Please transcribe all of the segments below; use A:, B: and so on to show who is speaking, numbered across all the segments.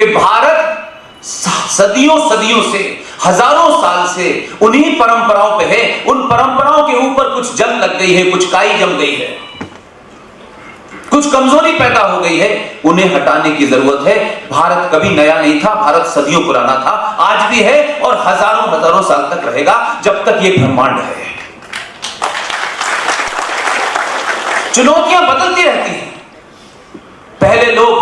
A: कि भारत सदियों सदियों से, हज़ारों साल से उन्हीं परंपराओं पे है। उन परंपराओं के ऊपर कुछ जंग लग गई है, कुछ काई जम गई है। कुछ कमज़ोरी पैदा हो गई है। उन्हें हटाने की ज़रूरत है। भारत कभी नया नहीं था, भारत सदियों पुराना था। आज भी है और हज़ारों हज़ारों साल तक रहेगा, जब तक ये ब्रह्मांड है। चुनौतियाँ बदलती रहती हैं। पहले लोग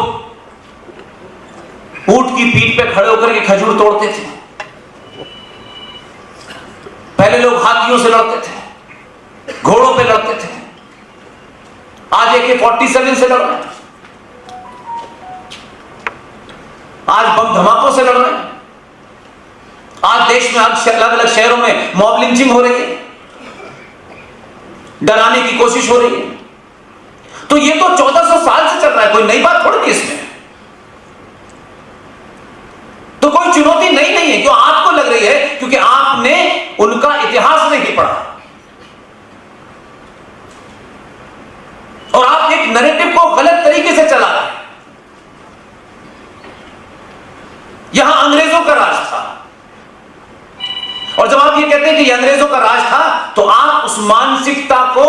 A: पे खड़े होकर के खजूर तोड़ते थे। पहले लोग हाथियों से लड़ते थे, घोड़ों पे लड़ते थे। आज एक फोर्टी सेवन से लड़ रहे हैं। आज बम धमाकों से लड़ रहे हैं। आज देश में अलग अलग शहरों में मॉब लिंचिंग हो रही है। डराने की कोशिश हो रही है। तो ये तो 1400 साल से चल रहा है, कोई नई बात थोड़ी नहीं इसमें तो कोई चुनौती नई नहीं है क्यों आपको लग रही है क्योंकि आपने उनका इतिहास नहीं पढ़ा। और आप एक नरेटिव को गलत तरीके से चला रहे यहाँ अंग्रेज़ों का राज था। और जब आप ये कहते हैं कि अंग्रेज़ों का राज था तो आप उस मानसिकता को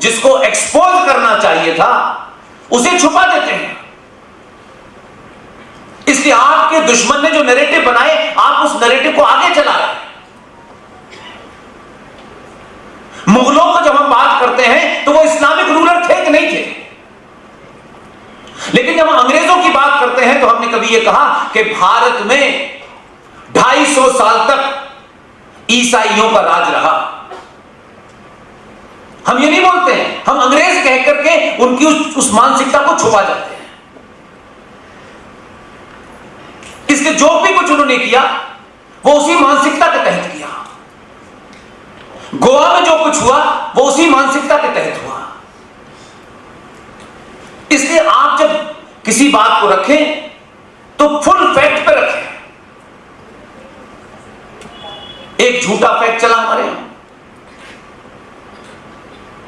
A: जिसको एक्सपोज करना चाहिए था, उसे छुपा देते हैं। इसलिए आपके दुश्मन ने जो नैरेटिव बनाए, आप उस नैरेटिव को आगे चला रहे हैं मुगलों को जब हम बात करते हैं तो वो इस्लामिक रूलर थे कि नहीं थे लेकिन जब हम अंग्रेज़ों की बात करते यह कहा कि भारत में 250 साल तक ईसाइयों का राज रहा। हम ये नहीं बोलते हैं हम अंग्रेज़ कह करके उनकी उस, उस मानसिकता को छुपा जाते हैं। इसलिए जो भी कुछ उन्होंने किया वो उसी मानसिकता के तहत किया। गोवा में जो कुछ हुआ वो उसी मानसिकता के तहत हुआ। इसलिए आप जब किसी बात को रखें तो फुल फैक्ट पे रखें एक झूठा फैक्ट चला हमारे यहाँ,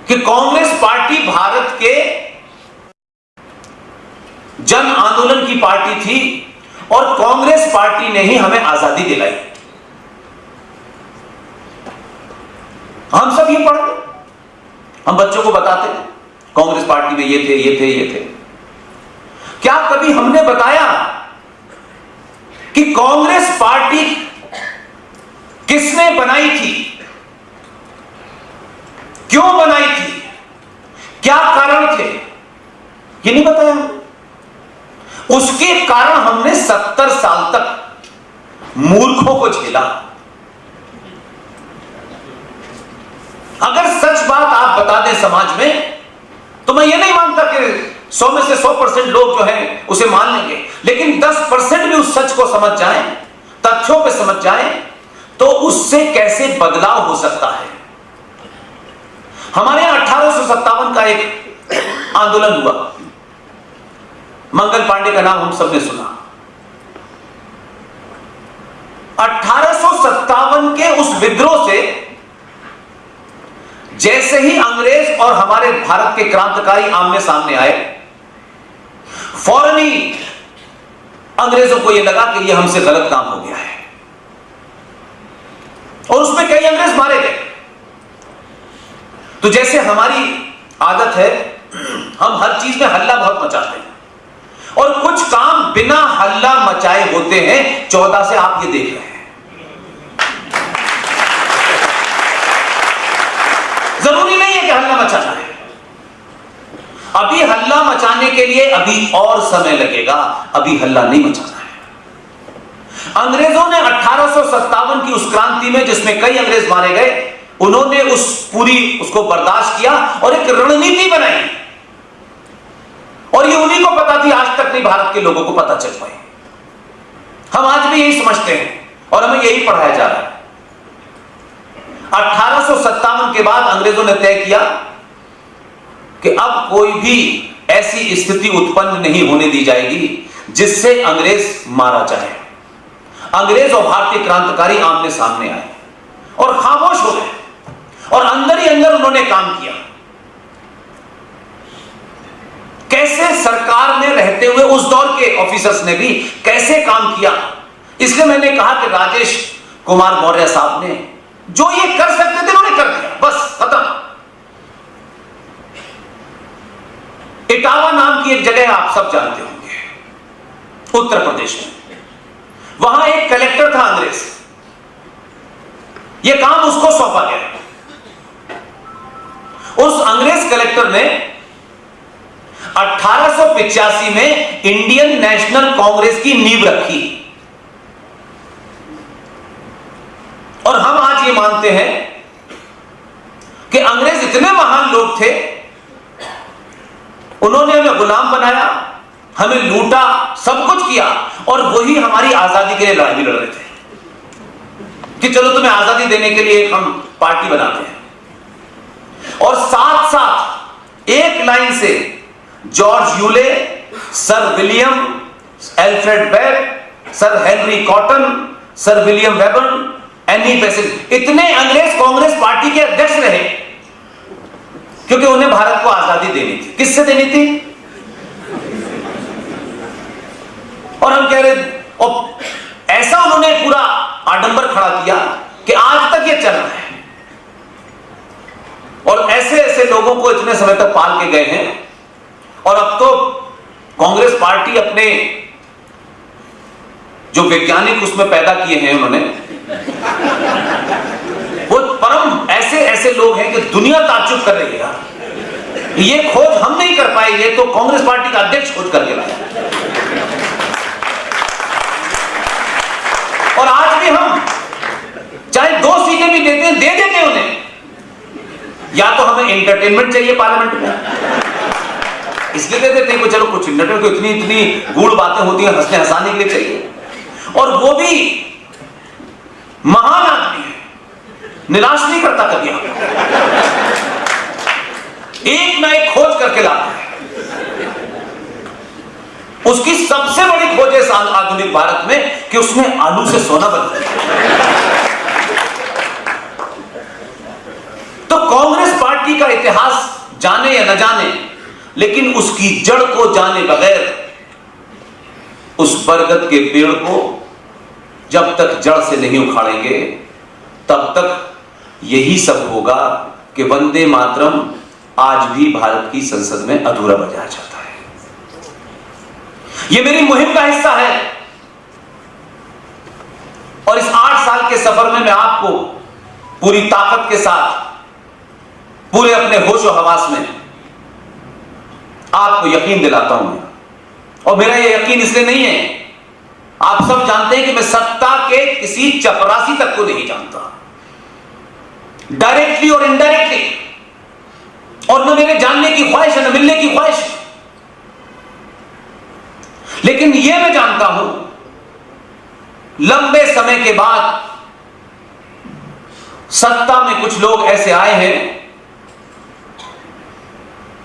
A: कि कांग्रेस पार्टी भारत के जन आंदोलन की पार्टी थी और कांग्रेस पार्टी ने ही हमें आज़ादी दिलाई। हम सब ये पढ़ते हम बच्चों को बताते कांग्रेस पार्टी में ये थे ये थे ये थे। क्या कभी हमने बताया कि कांग्रेस पार्टी किसने बनाई थी? क्यों बनाई थी? क्या कारण थे? ये नहीं बताया। उसके कारण हमने सत्तर साल तक मूर्खों को झेला। अगर सच बात आप बता दें समाज में तो मैं ये नहीं मानता कि सौ में से सौ परसेंट लोग जो हैं, उसे मान लेंगे। लेकिन 10 परसेंट भी उस सच को समझ जाएँ, तथ्यों पे समझ जाएँ तो उससे कैसे बदलाव हो सकता है? हमारे यहाँ अठारह का एक आंदोलन हुआ। मंगल पांडे का नाम हम सबने सुना। अठारह के उस विद्रोह से जैसे ही अंग्रेज़ और हमारे भारत के क्रांतिकारी आमने सामने आए, फ़ौरन ही अंग्रेज़ों को यह लगा कि यह हमसे गलत काम हो गया। कई अंग्रेज़ मारे गए। तो जैसे हमारी आदत है, हम हर चीज़ में हल्ला बहुत मचाते हैं। और कुछ काम बिना हल्ला मचाए होते हैं, चौदह से आप ये देख रहे हैं। ज़रूरी नहीं है कि हल्ला मचाना है। अभी हल्ला मचाने के लिए अभी और समय लगेगा, अभी हल्ला नहीं मचाना अंग्रेज़ों ने अठारह की उस क्रांति में जिसमें कई अंग्रेज़ मारे गए, उन्होंने उस पूरी उसको बर्दाश्त किया और एक रणनीति बनाई। और ये उन्हीं को पता थी, आज तक नहीं भारत के लोगों को पता चल पाई। हम आज भी यही समझते हैं और हमें यही पढ़ाया जा रहा है। अठारह के बाद अंग्रेज़ों ने तय किया कि अब कोई भी ऐसी स्थिति उत्पन्न नहीं होने दी जाएगी जिससे अंग्रेज़ मारा जाए। अंग्रेज़ और भारतीय क्रांतिकारी आमने सामने आए और खामोश हो गए और अंदर ही अंदर उन्होंने काम किया। कैसे सरकार में रहते हुए उस दौर के ऑफिसर्स ने भी कैसे काम किया? इसलिए मैंने कहा कि राजेश कुमार मौर्य साहब ने जो ये कर सकते थे उन्होंने कर दिया। बस, खत्म। इटावा नाम की एक जगह आप सब जानते होंगे, उत्तर प्रदेश में। वहाँ एक कलेक्टर था अंग्रेज़। यह काम उसको सौंपा गया। उस अंग्रेज़ कलेक्टर ने 1885 में इंडियन नेशनल कांग्रेस की नींव रखी। और हम आज ये मानते हैं कि अंग्रेज़ इतने महान लोग थे, उन्होंने हमें गुलाम बनाया हमें लूटा, सब कुछ किया और वही हमारी आज़ादी के लिए लड़ाई भी लड़ रहे थे। कि चलो तुम्हें आज़ादी देने के लिए हम पार्टी बनाते हैं। और साथ साथ एक लाइन से George Yule, sir William, Alfred Webb, sir Henry Cotton, sir William वेबन Annie पैसेज, इतने अंग्रेज़ कांग्रेस पार्टी के अध्यक्ष रहे, क्योंकि उन्हें भारत को आज़ादी देनी थी। किससे देनी थी? और हम कह रहे और ऐसा उन्होंने पूरा आडंबर खड़ा किया कि आज तक ये चल रहा है। और ऐसे ऐसे लोगों को इतने समय तक पाल के गए हैं। और अब तो कांग्रेस पार्टी अपने जो वैज्ञानिक उसमें पैदा किए हैं उन्होंने, वो परम ऐसे ऐसे लोग हैं कि दुनिया ताजुब कर रही है। ये खोज हम नहीं कर पाए, ये तो कांग्रेस पार्टी का अध्यक्ष खोज करके लाया। और आज भी हम चाहे दो सीटें भी देते हैं, दे देते हैं उन्हें। या तो हमें एंटरटेनमेंट चाहिए पार्लियामेंट में। इसलिए दे देते हैं चलो कुछ इंटरटेन को इतनी इतनी गूढ़ बातें होती हैं, हंसने हंसाने के लिए चाहिए। और वो भी महान आदमी है। निराश नहीं करता कभी एक ना एक खोज करके लाता उसकी सबसे बड़ी खोज है आधुनिक भारत में कि उसने आलू से सोना बना तो कांग्रेस पार्टी का इतिहास जाने या न जाने, लेकिन उसकी जड़ को जाने बगैर उस बरगद के पेड़ को जब तक जड़ से नहीं उखाड़ेंगे, तब तक यही सब होगा कि वंदे मातरम आज भी भारत की संसद में अधूरा बजाया जाता यह मेरी मुहिम का हिस्सा है। और इस आठ साल के सफ़र में मैं आपको पूरी ताकत के साथ, पूरे अपने होश और हवास में आपको यकीन दिलाता हूँ। और मेरा यह यकीन इसलिए नहीं है, आप सब जानते हैं कि मैं सत्ता के किसी चपरासी तक को नहीं जानता। डायरेक्टली और इनडायरेक्टली और न मेरे जानने की ख्वाहिश है, न मिलने की ख्वाहिश। है लेकिन यह मैं जानता हूँ, लंबे समय के बाद सत्ता में कुछ लोग ऐसे आए हैं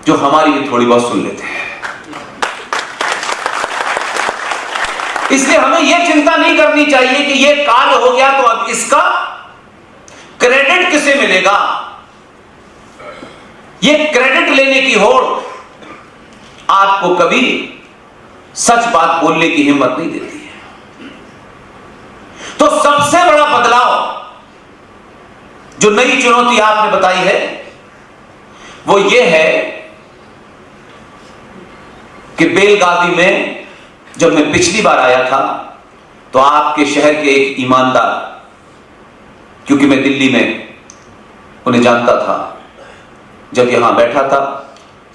A: जो हमारी भी थोड़ी बहुत सुन लेते हैं। इसलिए हमें यह चिंता नहीं करनी चाहिए कि यह कार्य हो गया तो अब इसका क्रेडिट किसे मिलेगा? यह क्रेडिट लेने की होड़ आपको कभी सच बात बोलने की हिम्मत नहीं देती है। तो सबसे बड़ा बदलाव जो नई चुनौती आपने बताई है, वो ये है कि बेलगावी में जब मैं पिछली बार आया था तो आपके शहर के एक ईमानदार, क्योंकि मैं दिल्ली में उन्हें जानता था, जब यहाँ बैठा था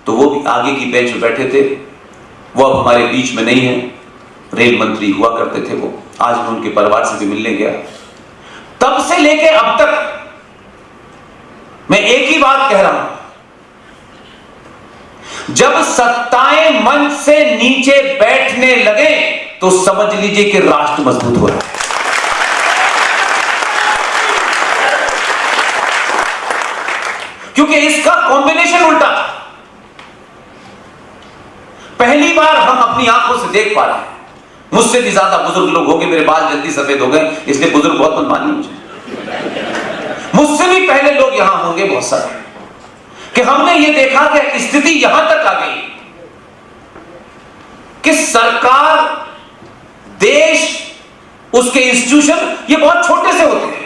A: तो वो भी आगे की बेंच बैठे थे। वो अब हमारे बीच में नहीं है। रेल मंत्री हुआ करते थे वो। आज मैं उनके परिवार से भी मिलने गया। तब से लेके अब तक मैं एक ही बात कह रहा हूँ। जब सत्ताएँ मंच से नीचे बैठने लगे तो समझ लीजिए कि राष्ट्र मज़बूत हो रहा है क्योंकि इसका कॉम्बिनेशन उल्टा था। पहली बार हम अपनी आँखों से देख पा रहे हैं। मुझसे भी ज़्यादा बुज़ुर्ग लोग हो गए मेरे बाल जल्दी सफ़ेद हो गए, इसलिए बुज़ुर्ग बहुत मत मानिए मुझे मुझसे भी पहले लोग यहाँ होंगे बहुत सारे। कि हमने ये देखा कि स्थिति यहाँ तक आ गई। कि सरकार, देश, उसके इंस्टीट्यूशन, ये बहुत छोटे से होते हैं।